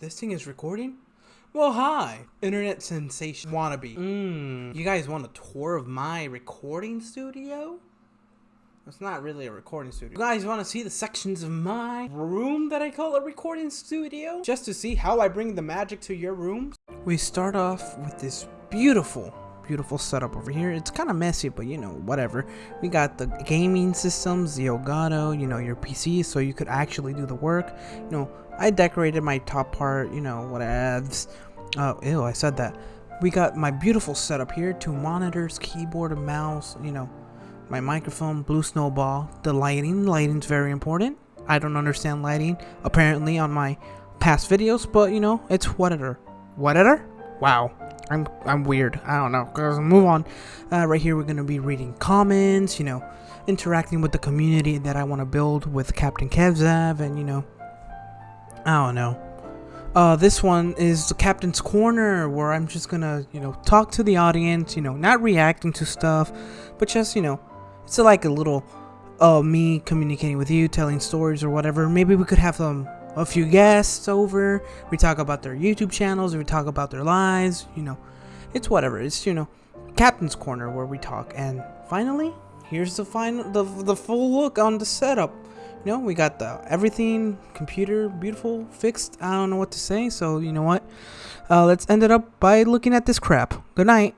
This thing is recording? Well, hi, internet sensation wannabe. Mmm, you guys want a tour of my recording studio? It's not really a recording studio. You guys want to see the sections of my room that I call a recording studio? Just to see how I bring the magic to your rooms? We start off with this beautiful beautiful setup over here. It's kind of messy, but you know, whatever. We got the gaming systems, the Elgato, you know, your PC, so you could actually do the work. You know, I decorated my top part, you know, whatevs. Oh, ew, I said that. We got my beautiful setup here, two monitors, keyboard and mouse, you know, my microphone, blue snowball, the lighting. Lighting's very important. I don't understand lighting, apparently, on my past videos, but you know, it's whatever. Whatever? Wow. I'm I'm weird. I don't know. Guys, move on. Uh, right here, we're gonna be reading comments. You know, interacting with the community that I want to build with Captain Kevzav, and you know, I don't know. Uh, this one is the Captain's Corner, where I'm just gonna you know talk to the audience. You know, not reacting to stuff, but just you know, it's like a little uh me communicating with you, telling stories or whatever. Maybe we could have some a few guests over. We talk about their YouTube channels. We talk about their lives. You know, it's whatever. It's you know, Captain's Corner where we talk. And finally, here's the final, the the full look on the setup. You know, we got the everything computer beautiful fixed. I don't know what to say. So you know what? Uh, let's end it up by looking at this crap. Good night.